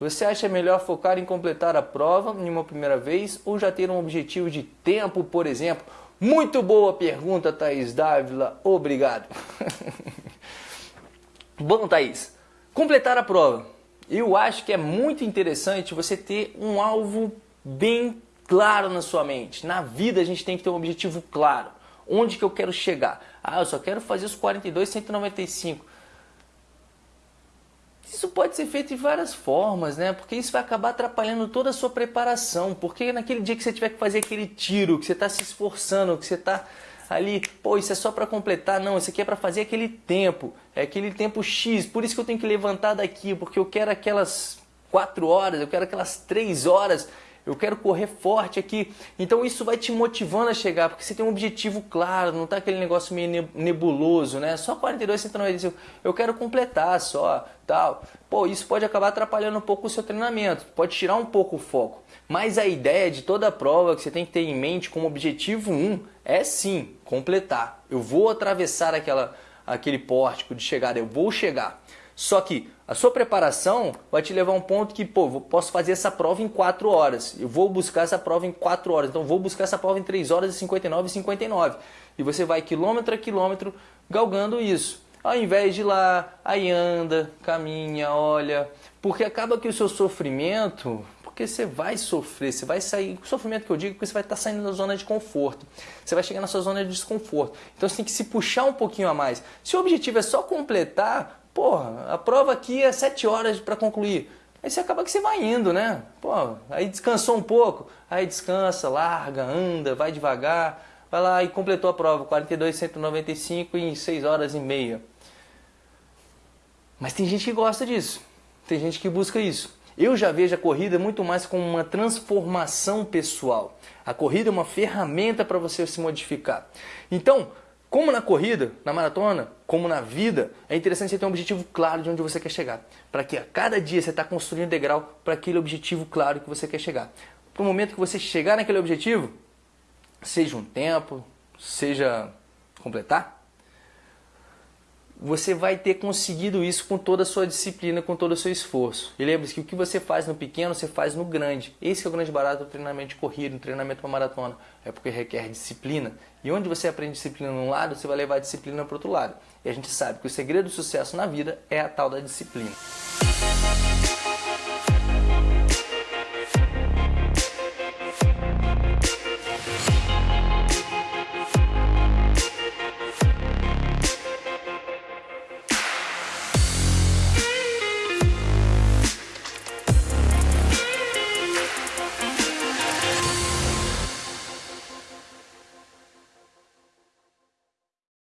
Você acha melhor focar em completar a prova em uma primeira vez ou já ter um objetivo de tempo, por exemplo? Muito boa pergunta, Thaís Dávila. Obrigado. Bom, Thaís, completar a prova. Eu acho que é muito interessante você ter um alvo bem claro na sua mente. Na vida a gente tem que ter um objetivo claro. Onde que eu quero chegar? Ah, eu só quero fazer os 42, 195. Isso pode ser feito de várias formas, né? Porque isso vai acabar atrapalhando toda a sua preparação. Porque naquele dia que você tiver que fazer aquele tiro, que você está se esforçando, que você está ali, pô, isso é só para completar. Não, isso aqui é para fazer aquele tempo. É aquele tempo X. Por isso que eu tenho que levantar daqui, porque eu quero aquelas 4 horas, eu quero aquelas 3 horas eu quero correr forte aqui. Então isso vai te motivando a chegar, porque você tem um objetivo claro, não tá aquele negócio meio nebuloso, né? Só 42, 195, eu quero completar só, tal. Pô, isso pode acabar atrapalhando um pouco o seu treinamento, pode tirar um pouco o foco. Mas a ideia de toda a prova que você tem que ter em mente como objetivo 1 é sim completar. Eu vou atravessar aquela, aquele pórtico de chegada, eu vou chegar. Só que a sua preparação vai te levar a um ponto que, pô, posso fazer essa prova em 4 horas. Eu vou buscar essa prova em 4 horas. Então, vou buscar essa prova em 3 horas e 59 e 59. E você vai quilômetro a quilômetro galgando isso. Ao invés de ir lá, aí anda, caminha, olha. Porque acaba que o seu sofrimento, porque você vai sofrer, você vai sair. O sofrimento que eu digo é que você vai estar saindo da zona de conforto. Você vai chegar na sua zona de desconforto. Então você tem que se puxar um pouquinho a mais. Se o objetivo é só completar, Porra, a prova aqui é 7 horas para concluir. Aí você acaba que você vai indo, né? Pô, aí descansou um pouco, aí descansa, larga, anda, vai devagar, vai lá e completou a prova, 42, 195 em 6 horas e meia. Mas tem gente que gosta disso, tem gente que busca isso. Eu já vejo a corrida muito mais como uma transformação pessoal. A corrida é uma ferramenta para você se modificar. Então, como na corrida, na maratona, como na vida, é interessante você ter um objetivo claro de onde você quer chegar. Para que a cada dia você está construindo um degrau para aquele objetivo claro que você quer chegar. Para o momento que você chegar naquele objetivo, seja um tempo, seja completar, você vai ter conseguido isso com toda a sua disciplina, com todo o seu esforço. E lembre-se que o que você faz no pequeno, você faz no grande. Esse é o grande barato do treinamento de corrida, do treinamento para maratona. É porque requer disciplina. E onde você aprende disciplina num lado, você vai levar a disciplina para outro lado. E a gente sabe que o segredo do sucesso na vida é a tal da disciplina.